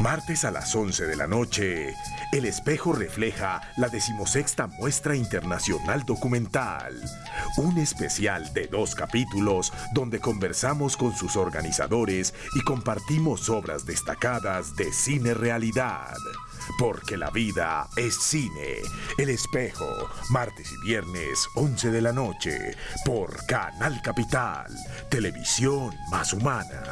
Martes a las 11 de la noche, El Espejo refleja la decimosexta Muestra Internacional Documental, un especial de dos capítulos donde conversamos con sus organizadores y compartimos obras destacadas de cine realidad. Porque la vida es cine. El Espejo, martes y viernes, 11 de la noche, por Canal Capital, televisión más humana.